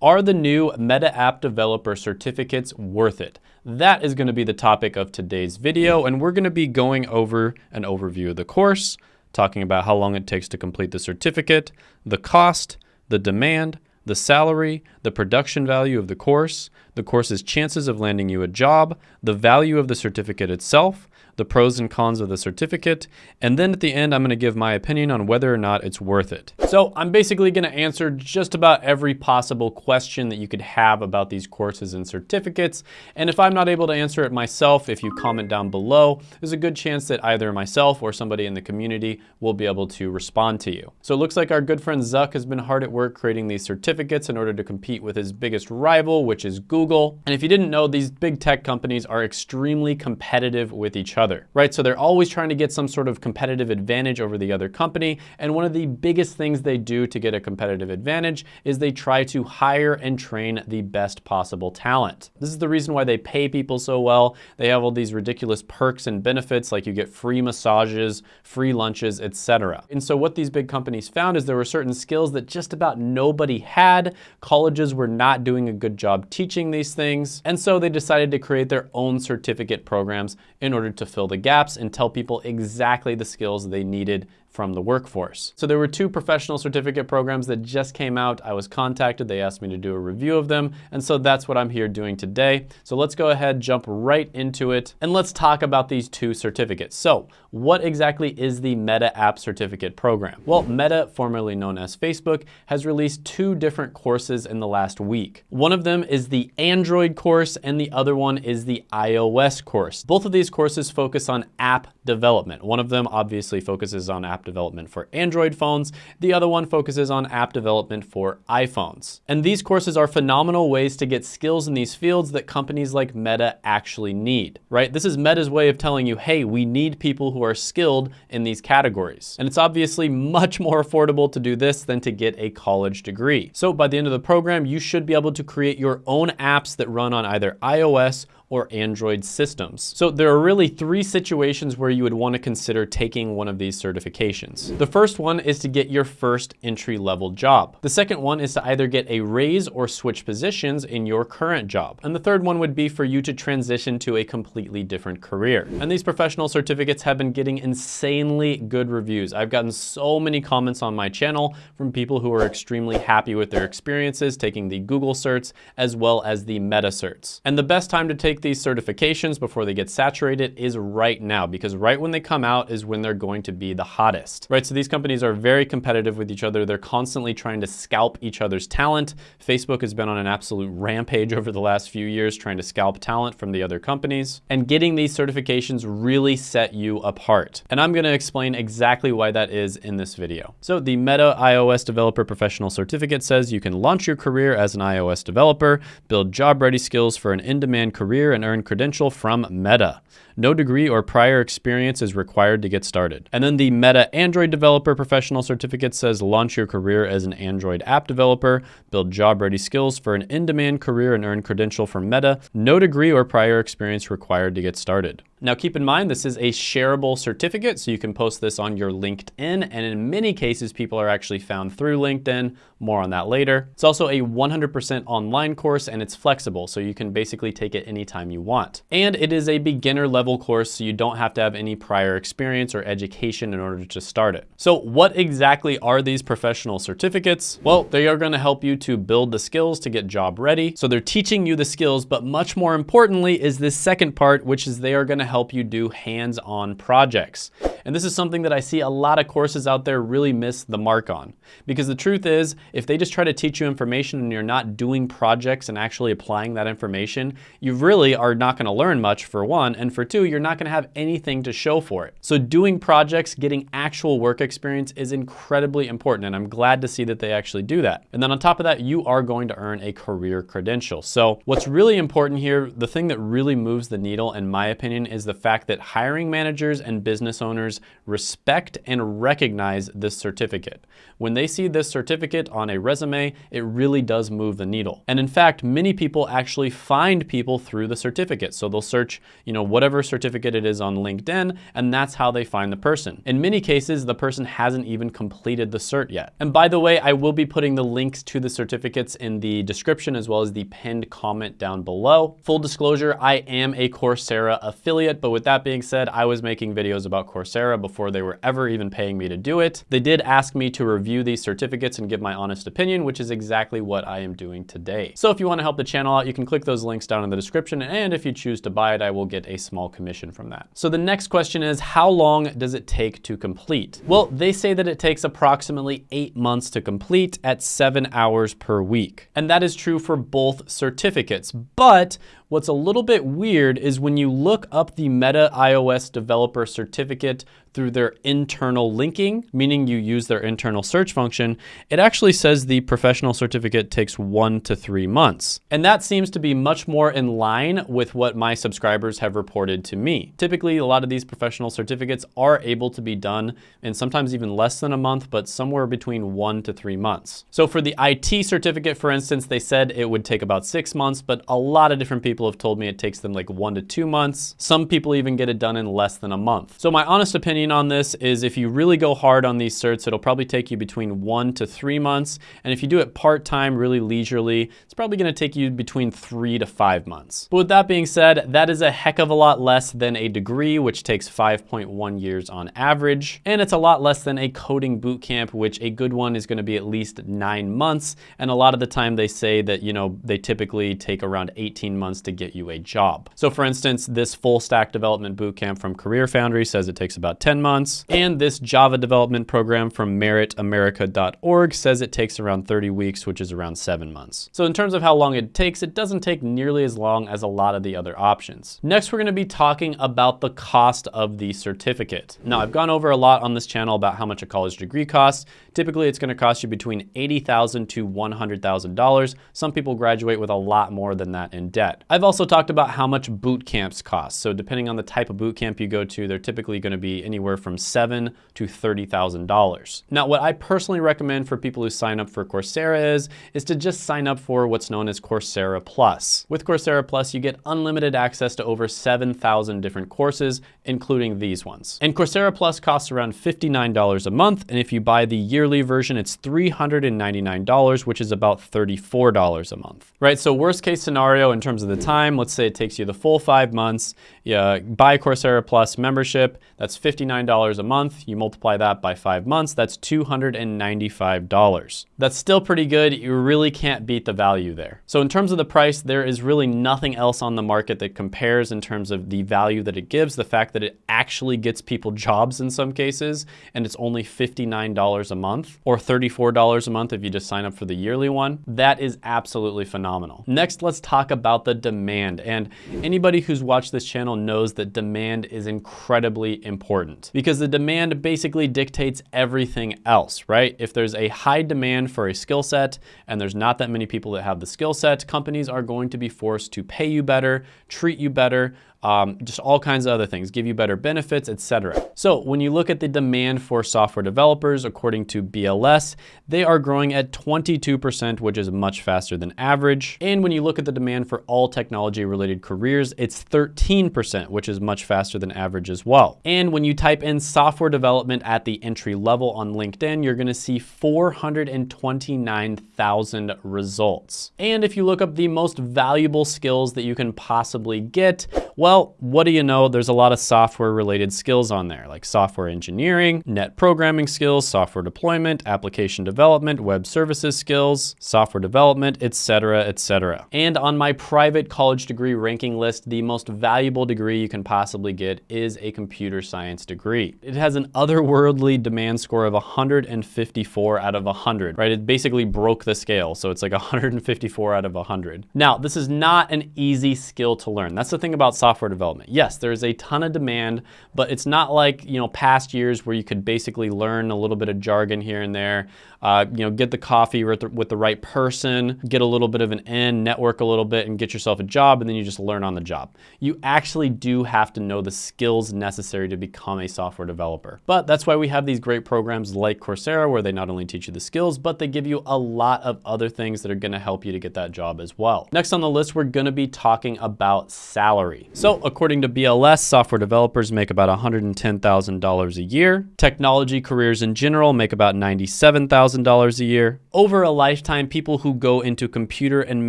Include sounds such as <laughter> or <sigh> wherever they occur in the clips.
Are the new Meta App Developer certificates worth it? That is going to be the topic of today's video, and we're going to be going over an overview of the course, talking about how long it takes to complete the certificate, the cost, the demand, the salary, the production value of the course, the course's chances of landing you a job, the value of the certificate itself, the pros and cons of the certificate, and then at the end, I'm gonna give my opinion on whether or not it's worth it. So I'm basically gonna answer just about every possible question that you could have about these courses and certificates. And if I'm not able to answer it myself, if you comment down below, there's a good chance that either myself or somebody in the community will be able to respond to you. So it looks like our good friend Zuck has been hard at work creating these certificates in order to compete with his biggest rival, which is Google. And if you didn't know, these big tech companies are extremely competitive with each other other, right? So they're always trying to get some sort of competitive advantage over the other company. And one of the biggest things they do to get a competitive advantage is they try to hire and train the best possible talent. This is the reason why they pay people so well. They have all these ridiculous perks and benefits like you get free massages, free lunches, etc. And so what these big companies found is there were certain skills that just about nobody had. Colleges were not doing a good job teaching these things. And so they decided to create their own certificate programs in order to fill the gaps and tell people exactly the skills they needed from the workforce. So there were two professional certificate programs that just came out. I was contacted, they asked me to do a review of them, and so that's what I'm here doing today. So let's go ahead, jump right into it, and let's talk about these two certificates. So what exactly is the Meta App Certificate Program? Well, Meta, formerly known as Facebook, has released two different courses in the last week. One of them is the Android course, and the other one is the iOS course. Both of these courses focus on app development. One of them obviously focuses on app development for Android phones. The other one focuses on app development for iPhones. And these courses are phenomenal ways to get skills in these fields that companies like Meta actually need, right? This is Meta's way of telling you, hey, we need people who are skilled in these categories. And it's obviously much more affordable to do this than to get a college degree. So by the end of the program, you should be able to create your own apps that run on either iOS or Android systems. So there are really three situations where you would want to consider taking one of these certifications. The first one is to get your first entry-level job. The second one is to either get a raise or switch positions in your current job. And the third one would be for you to transition to a completely different career. And these professional certificates have been getting insanely good reviews. I've gotten so many comments on my channel from people who are extremely happy with their experiences taking the Google certs as well as the Meta certs. And the best time to take take these certifications before they get saturated is right now because right when they come out is when they're going to be the hottest, right? So these companies are very competitive with each other. They're constantly trying to scalp each other's talent. Facebook has been on an absolute rampage over the last few years trying to scalp talent from the other companies. And getting these certifications really set you apart. And I'm gonna explain exactly why that is in this video. So the Meta iOS Developer Professional Certificate says you can launch your career as an iOS developer, build job-ready skills for an in-demand career and earn credential from Meta. No degree or prior experience is required to get started. And then the Meta Android Developer Professional Certificate says launch your career as an Android app developer, build job-ready skills for an in-demand career and earn credential from Meta. No degree or prior experience required to get started. Now keep in mind, this is a shareable certificate, so you can post this on your LinkedIn, and in many cases, people are actually found through LinkedIn. More on that later. It's also a 100% online course, and it's flexible, so you can basically take it anytime you want. And it is a beginner level course, so you don't have to have any prior experience or education in order to start it. So what exactly are these professional certificates? Well, they are gonna help you to build the skills to get job ready. So they're teaching you the skills, but much more importantly is this second part, which is they are gonna help you do hands-on projects. And this is something that I see a lot of courses out there really miss the mark on. Because the truth is, if they just try to teach you information and you're not doing projects and actually applying that information, you really are not gonna learn much for one, and for two, you're not gonna have anything to show for it. So doing projects, getting actual work experience is incredibly important, and I'm glad to see that they actually do that. And then on top of that, you are going to earn a career credential. So what's really important here, the thing that really moves the needle, in my opinion, is the fact that hiring managers and business owners respect and recognize this certificate. When they see this certificate on a resume, it really does move the needle. And in fact, many people actually find people through the certificate. So they'll search, you know, whatever certificate it is on LinkedIn, and that's how they find the person. In many cases, the person hasn't even completed the cert yet. And by the way, I will be putting the links to the certificates in the description as well as the pinned comment down below. Full disclosure, I am a Coursera affiliate, but with that being said, I was making videos about Coursera before they were ever even paying me to do it. They did ask me to review these certificates and give my honest opinion, which is exactly what I am doing today. So if you wanna help the channel out, you can click those links down in the description, and if you choose to buy it, I will get a small commission from that. So the next question is, how long does it take to complete? Well, they say that it takes approximately eight months to complete at seven hours per week. And that is true for both certificates, but What's a little bit weird is when you look up the Meta iOS developer certificate through their internal linking, meaning you use their internal search function, it actually says the professional certificate takes one to three months. And that seems to be much more in line with what my subscribers have reported to me. Typically, a lot of these professional certificates are able to be done in sometimes even less than a month, but somewhere between one to three months. So for the IT certificate, for instance, they said it would take about six months, but a lot of different people have told me it takes them like one to two months. Some people even get it done in less than a month. So my honest opinion opinion on this is if you really go hard on these certs, it'll probably take you between one to three months. And if you do it part-time, really leisurely, it's probably gonna take you between three to five months. But with that being said, that is a heck of a lot less than a degree, which takes 5.1 years on average. And it's a lot less than a coding bootcamp, which a good one is gonna be at least nine months. And a lot of the time they say that, you know, they typically take around 18 months to get you a job. So for instance, this full stack development bootcamp from CareerFoundry says it takes about 10 months. And this Java development program from meritamerica.org says it takes around 30 weeks, which is around seven months. So in terms of how long it takes, it doesn't take nearly as long as a lot of the other options. Next, we're gonna be talking about the cost of the certificate. Now, I've gone over a lot on this channel about how much a college degree costs. Typically, it's gonna cost you between 80,000 to $100,000. Some people graduate with a lot more than that in debt. I've also talked about how much boot camps cost. So depending on the type of boot camp you go to, they're typically gonna be anywhere anywhere from seven to $30,000. Now, what I personally recommend for people who sign up for Coursera is, is to just sign up for what's known as Coursera Plus. With Coursera Plus, you get unlimited access to over 7,000 different courses, including these ones. And Coursera Plus costs around $59 a month, and if you buy the yearly version, it's $399, which is about $34 a month, right? So worst case scenario in terms of the time, let's say it takes you the full five months, you buy Coursera Plus membership, that's $59 a month. You multiply that by five months, that's $295. That's still pretty good. You really can't beat the value there. So in terms of the price, there is really nothing else on the market that compares in terms of the value that it gives, the fact that it actually gets people jobs in some cases, and it's only $59 a month or $34 a month if you just sign up for the yearly one. That is absolutely phenomenal. Next, let's talk about the demand. And anybody who's watched this channel knows that demand is incredibly important because the demand basically dictates everything else, right? If there's a high demand for a skill set and there's not that many people that have the skill set, companies are going to be forced to pay you better, treat you better, um, just all kinds of other things, give you better benefits, etc. So when you look at the demand for software developers, according to BLS, they are growing at 22%, which is much faster than average. And when you look at the demand for all technology related careers, it's 13%, which is much faster than average as well. And when you type in software development at the entry level on LinkedIn, you're gonna see 429,000 results. And if you look up the most valuable skills that you can possibly get, well, what do you know? There's a lot of software related skills on there, like software engineering, net programming skills, software deployment, application development, web services skills, software development, etc., etc. And on my private college degree ranking list, the most valuable degree you can possibly get is a computer science degree. It has an otherworldly demand score of 154 out of 100, right? It basically broke the scale. So it's like <laughs> 154 out of 100. Now, this is not an easy skill to learn. That's the thing about software software development. Yes, there's a ton of demand, but it's not like, you know, past years where you could basically learn a little bit of jargon here and there, uh, you know, get the coffee with the, with the right person, get a little bit of an in, network a little bit and get yourself a job and then you just learn on the job. You actually do have to know the skills necessary to become a software developer. But that's why we have these great programs like Coursera where they not only teach you the skills, but they give you a lot of other things that are gonna help you to get that job as well. Next on the list, we're gonna be talking about salary. So according to BLS, software developers make about $110,000 a year. Technology careers in general make about $97,000 a year. Over a lifetime, people who go into computer and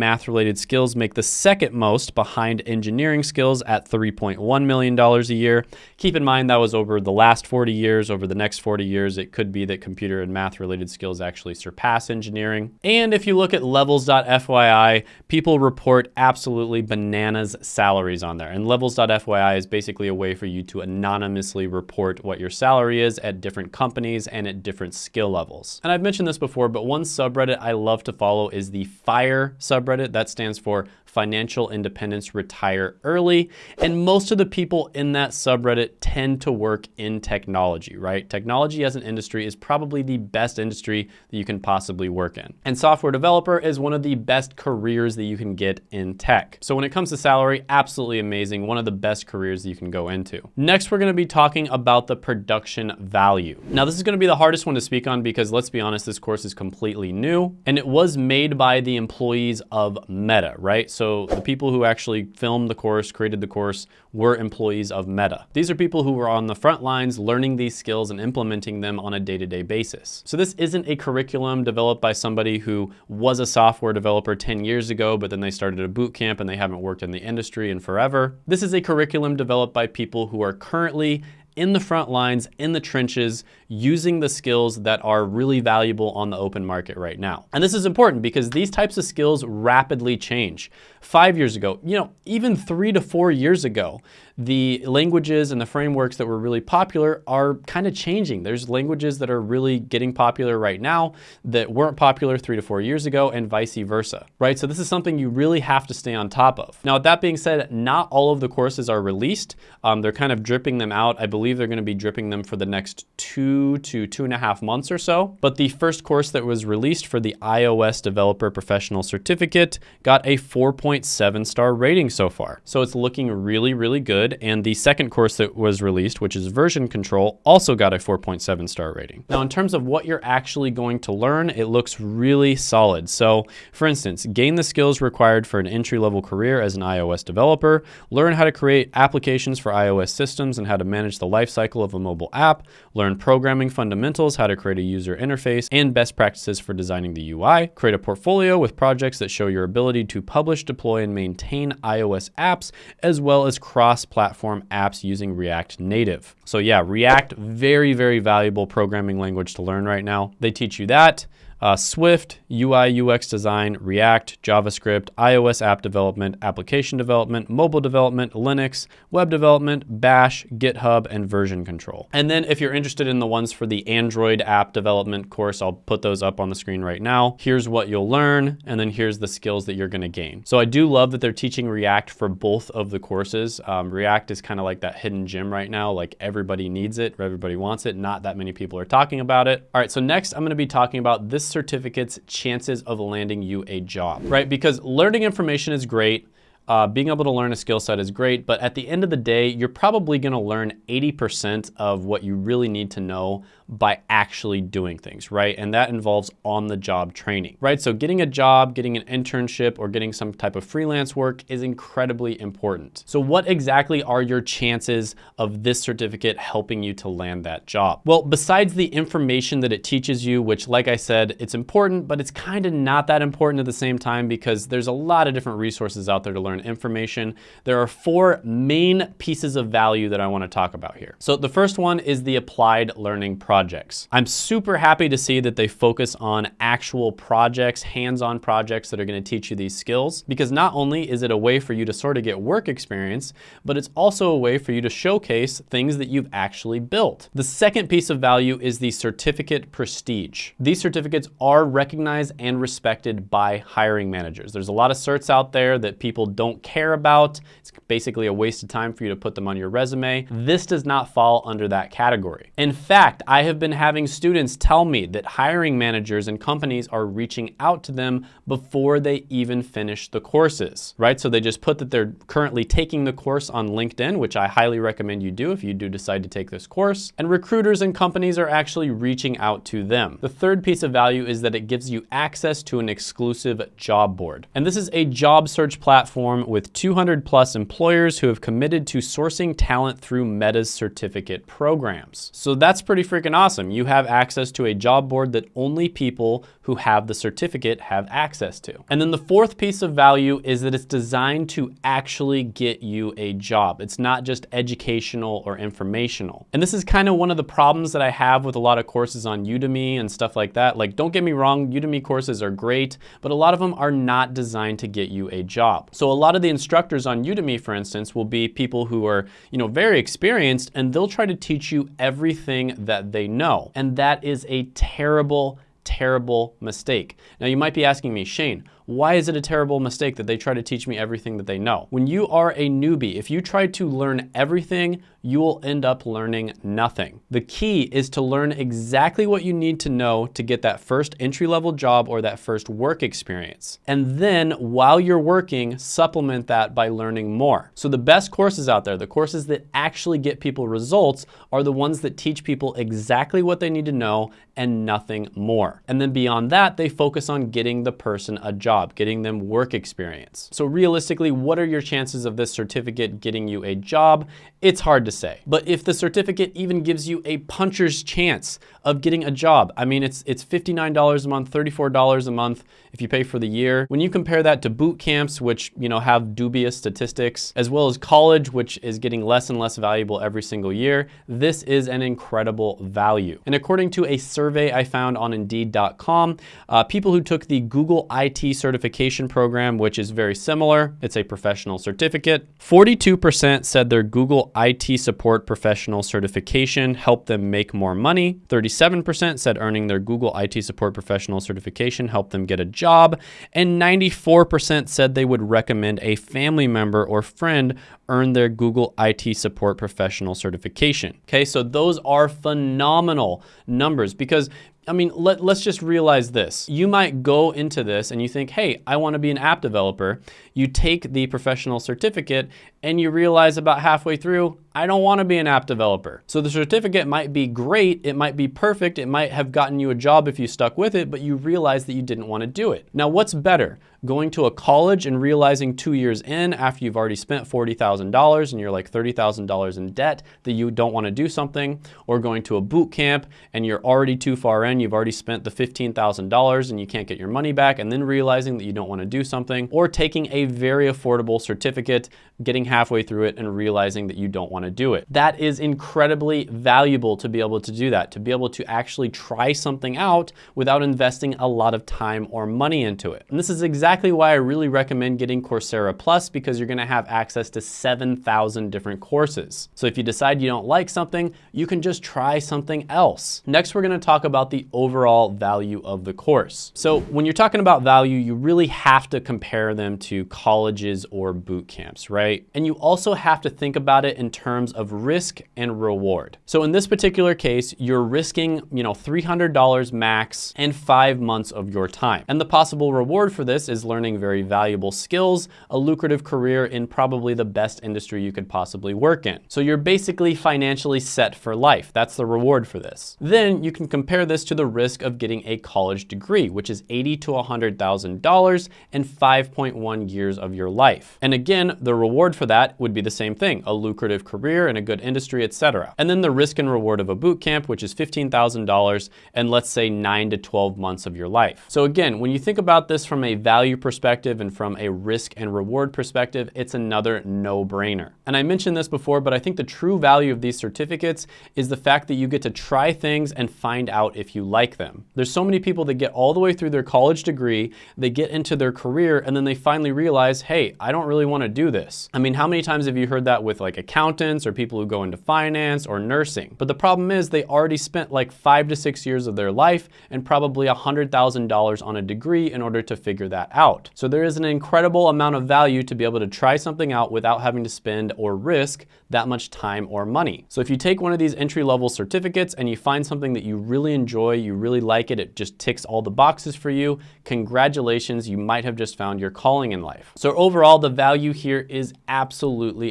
math related skills make the second most behind engineering skills at $3.1 million a year. Keep in mind that was over the last 40 years. Over the next 40 years, it could be that computer and math related skills actually surpass engineering. And if you look at levels.fyi, people report absolutely bananas salaries on there. And levels.fyi is basically a way for you to anonymously report what your salary is at different companies and at different skill levels. And I've mentioned this before, but one subreddit I love to follow is the FIRE subreddit. That stands for financial independence, retire early. And most of the people in that subreddit tend to work in technology, right? Technology as an industry is probably the best industry that you can possibly work in. And software developer is one of the best careers that you can get in tech. So when it comes to salary, absolutely amazing. One of the best careers that you can go into. Next, we're gonna be talking about the production value. Now, this is gonna be the hardest one to speak on because let's be honest, this course is completely new and it was made by the employees of Meta, right? So the people who actually filmed the course, created the course, were employees of Meta. These are people who were on the front lines learning these skills and implementing them on a day-to-day -day basis. So this isn't a curriculum developed by somebody who was a software developer 10 years ago, but then they started a boot camp and they haven't worked in the industry in forever. This is a curriculum developed by people who are currently in the front lines, in the trenches, using the skills that are really valuable on the open market right now. And this is important because these types of skills rapidly change. Five years ago, you know, even three to four years ago, the languages and the frameworks that were really popular are kind of changing. There's languages that are really getting popular right now that weren't popular three to four years ago and vice versa, right? So this is something you really have to stay on top of. Now, with that being said, not all of the courses are released. Um, they're kind of dripping them out. I believe they're gonna be dripping them for the next two to two and a half months or so. But the first course that was released for the iOS Developer Professional Certificate got a 4.7 star rating so far. So it's looking really, really good good. And the second course that was released, which is version control, also got a 4.7 star rating. Now, in terms of what you're actually going to learn, it looks really solid. So for instance, gain the skills required for an entry-level career as an iOS developer, learn how to create applications for iOS systems and how to manage the lifecycle of a mobile app, learn programming fundamentals, how to create a user interface, and best practices for designing the UI, create a portfolio with projects that show your ability to publish, deploy, and maintain iOS apps, as well as cross-platform platform apps using React Native. So yeah, React, very, very valuable programming language to learn right now. They teach you that uh, Swift, UI, UX design, React, JavaScript, iOS app development, application development, mobile development, Linux, web development, Bash, GitHub, and version control. And then if you're interested in the ones for the Android app development course, I'll put those up on the screen right now. Here's what you'll learn, and then here's the skills that you're gonna gain. So I do love that they're teaching React for both of the courses. Um, React is kind of like that hidden gem right now, like everybody needs it, everybody wants it, not that many people are talking about it. All right, so next I'm gonna be talking about this certificate's chances of landing you a job, right? Because learning information is great. Uh, being able to learn a skill set is great, but at the end of the day, you're probably gonna learn 80% of what you really need to know by actually doing things, right? And that involves on-the-job training, right? So getting a job, getting an internship, or getting some type of freelance work is incredibly important. So what exactly are your chances of this certificate helping you to land that job? Well, besides the information that it teaches you, which like I said, it's important, but it's kind of not that important at the same time because there's a lot of different resources out there to learn information. There are four main pieces of value that I wanna talk about here. So the first one is the applied learning project projects. I'm super happy to see that they focus on actual projects, hands-on projects that are gonna teach you these skills, because not only is it a way for you to sort of get work experience, but it's also a way for you to showcase things that you've actually built. The second piece of value is the certificate prestige. These certificates are recognized and respected by hiring managers. There's a lot of certs out there that people don't care about. It's basically a waste of time for you to put them on your resume. This does not fall under that category. In fact, I have been having students tell me that hiring managers and companies are reaching out to them before they even finish the courses, right? So they just put that they're currently taking the course on LinkedIn, which I highly recommend you do if you do decide to take this course. And recruiters and companies are actually reaching out to them. The third piece of value is that it gives you access to an exclusive job board. And this is a job search platform with 200 plus employers who have committed to sourcing talent through Meta's certificate programs. So that's pretty freaking awesome. You have access to a job board that only people who have the certificate have access to. And then the fourth piece of value is that it's designed to actually get you a job. It's not just educational or informational. And this is kind of one of the problems that I have with a lot of courses on Udemy and stuff like that. Like, don't get me wrong, Udemy courses are great, but a lot of them are not designed to get you a job. So a lot of the instructors on Udemy, for instance, will be people who are, you know, very experienced and they'll try to teach you everything that they know. And that is a terrible terrible mistake. Now you might be asking me, Shane, why is it a terrible mistake that they try to teach me everything that they know? When you are a newbie, if you try to learn everything, you will end up learning nothing. The key is to learn exactly what you need to know to get that first entry-level job or that first work experience. And then while you're working, supplement that by learning more. So the best courses out there, the courses that actually get people results are the ones that teach people exactly what they need to know and nothing more. And then beyond that, they focus on getting the person a job job, getting them work experience. So realistically, what are your chances of this certificate getting you a job? It's hard to say. But if the certificate even gives you a puncher's chance of getting a job, I mean, it's, it's $59 a month, $34 a month if you pay for the year. When you compare that to boot camps, which, you know, have dubious statistics, as well as college, which is getting less and less valuable every single year, this is an incredible value. And according to a survey I found on Indeed.com, uh, people who took the Google IT certificate certification program, which is very similar. It's a professional certificate. 42% said their Google IT support professional certification helped them make more money. 37% said earning their Google IT support professional certification helped them get a job. And 94% said they would recommend a family member or friend earn their Google IT support professional certification. Okay, so those are phenomenal numbers because I mean, let, let's just realize this. You might go into this and you think, hey, I want to be an app developer. You take the professional certificate and you realize about halfway through, I don't want to be an app developer. So the certificate might be great, it might be perfect, it might have gotten you a job if you stuck with it, but you realize that you didn't want to do it. Now, what's better? Going to a college and realizing two years in after you've already spent $40,000 and you're like $30,000 in debt that you don't want to do something, or going to a boot camp and you're already too far in, you've already spent the $15,000 and you can't get your money back, and then realizing that you don't want to do something, or taking a very affordable certificate, getting halfway through it and realizing that you don't want to do it. That is incredibly valuable to be able to do that, to be able to actually try something out without investing a lot of time or money into it. And this is exactly why I really recommend getting Coursera Plus because you're going to have access to 7,000 different courses. So if you decide you don't like something, you can just try something else. Next, we're going to talk about the overall value of the course. So when you're talking about value, you really have to compare them to colleges or boot camps, right? And you also have to think about it in terms of risk and reward. So in this particular case, you're risking, you know, $300 max and five months of your time. And the possible reward for this is learning very valuable skills, a lucrative career in probably the best industry you could possibly work in. So you're basically financially set for life. That's the reward for this. Then you can compare this to the risk of getting a college degree, which is 80 to $100,000 and 5.1 years of your life. And again, the reward for that would be the same thing, a lucrative career in a good industry, etc. And then the risk and reward of a boot camp, which is $15,000 and let's say nine to 12 months of your life. So again, when you think about this from a value perspective and from a risk and reward perspective, it's another no-brainer. And I mentioned this before, but I think the true value of these certificates is the fact that you get to try things and find out if you like them. There's so many people that get all the way through their college degree, they get into their career, and then they finally realize, hey, I don't really want to do this. I mean, how many times have you heard that with like accountants or people who go into finance or nursing. But the problem is they already spent like five to six years of their life and probably $100,000 on a degree in order to figure that out. So there is an incredible amount of value to be able to try something out without having to spend or risk that much time or money. So if you take one of these entry level certificates and you find something that you really enjoy, you really like it, it just ticks all the boxes for you, congratulations, you might have just found your calling in life. So overall, the value here is absolutely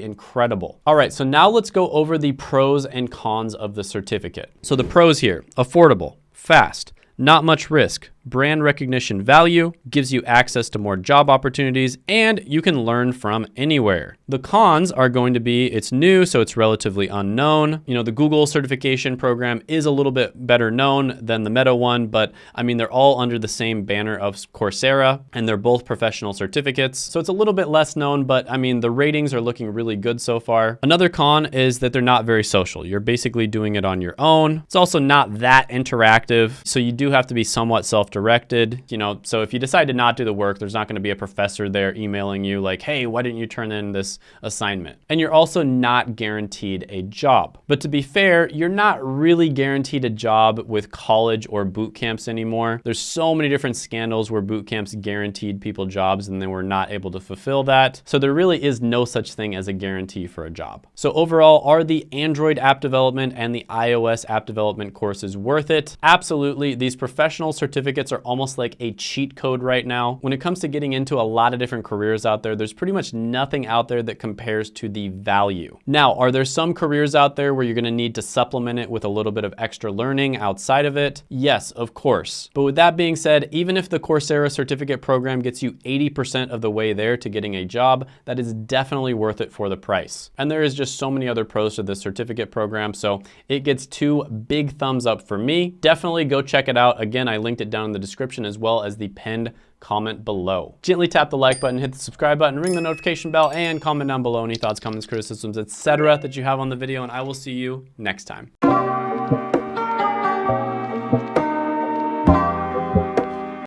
incredible. All right, so now let's go over the pros and cons of the certificate. So the pros here, affordable, fast, not much risk, brand recognition value, gives you access to more job opportunities, and you can learn from anywhere. The cons are going to be it's new, so it's relatively unknown. You know, the Google certification program is a little bit better known than the Meta one, but I mean, they're all under the same banner of Coursera, and they're both professional certificates. So it's a little bit less known, but I mean, the ratings are looking really good so far. Another con is that they're not very social. You're basically doing it on your own. It's also not that interactive, so you do have to be somewhat self self-directed, you know, so if you decide to not do the work, there's not gonna be a professor there emailing you like, hey, why didn't you turn in this assignment? And you're also not guaranteed a job. But to be fair, you're not really guaranteed a job with college or boot camps anymore. There's so many different scandals where boot camps guaranteed people jobs and they were not able to fulfill that. So there really is no such thing as a guarantee for a job. So overall, are the Android app development and the iOS app development courses worth it? Absolutely. These professional certificates certificates are almost like a cheat code right now. When it comes to getting into a lot of different careers out there, there's pretty much nothing out there that compares to the value. Now, are there some careers out there where you're gonna need to supplement it with a little bit of extra learning outside of it? Yes, of course. But with that being said, even if the Coursera certificate program gets you 80% of the way there to getting a job, that is definitely worth it for the price. And there is just so many other pros to this certificate program, so it gets two big thumbs up for me. Definitely go check it out. Again, I linked it down in the description as well as the pinned comment below. Gently tap the like button, hit the subscribe button, ring the notification bell, and comment down below any thoughts, comments, criticisms, etc. that you have on the video, and I will see you next time.